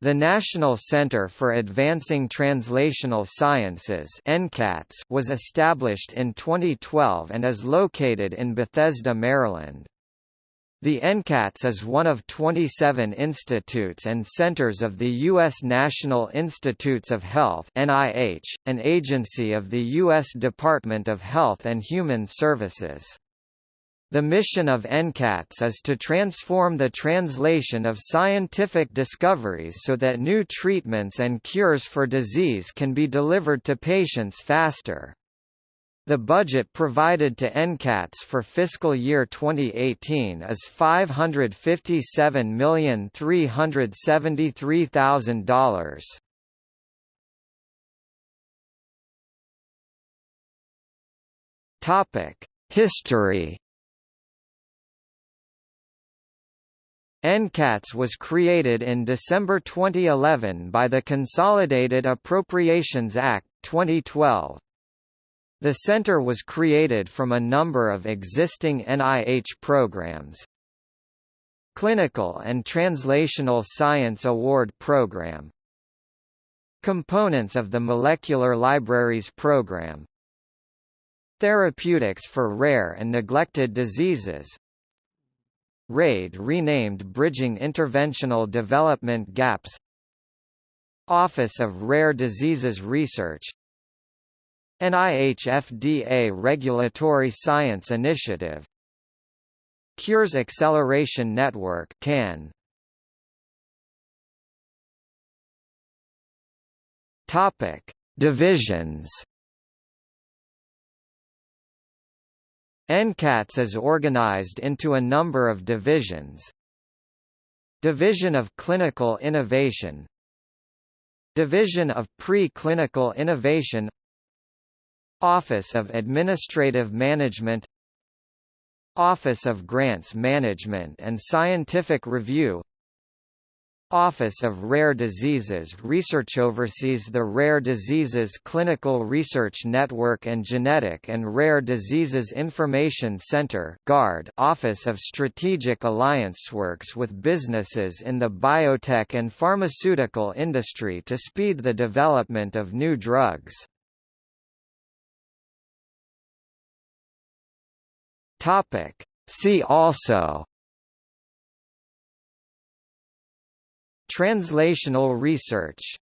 The National Center for Advancing Translational Sciences was established in 2012 and is located in Bethesda, Maryland. The NCATS is one of 27 institutes and centers of the U.S. National Institutes of Health NIH, an agency of the U.S. Department of Health and Human Services. The mission of NCATS is to transform the translation of scientific discoveries so that new treatments and cures for disease can be delivered to patients faster. The budget provided to NCATS for fiscal year 2018 is $557,373,000. Topic: History NCATS was created in December 2011 by the Consolidated Appropriations Act, 2012. The center was created from a number of existing NIH programs. Clinical and Translational Science Award Program Components of the Molecular Libraries Program Therapeutics for Rare and Neglected Diseases RAID renamed Bridging Interventional Development Gaps Office of Rare Diseases Research NIH FDA Regulatory Science Initiative Cures Acceleration Network CAN Topic. Divisions NCATS is organized into a number of divisions. Division of Clinical Innovation. Division of Pre-Clinical Innovation. Office of Administrative Management. Office of Grants Management and Scientific Review Office of Rare Diseases Research oversees the Rare Diseases Clinical Research Network and Genetic and Rare Diseases Information Center GARD Office of Strategic Alliance works with businesses in the biotech and pharmaceutical industry to speed the development of new drugs. Topic: See also Translational research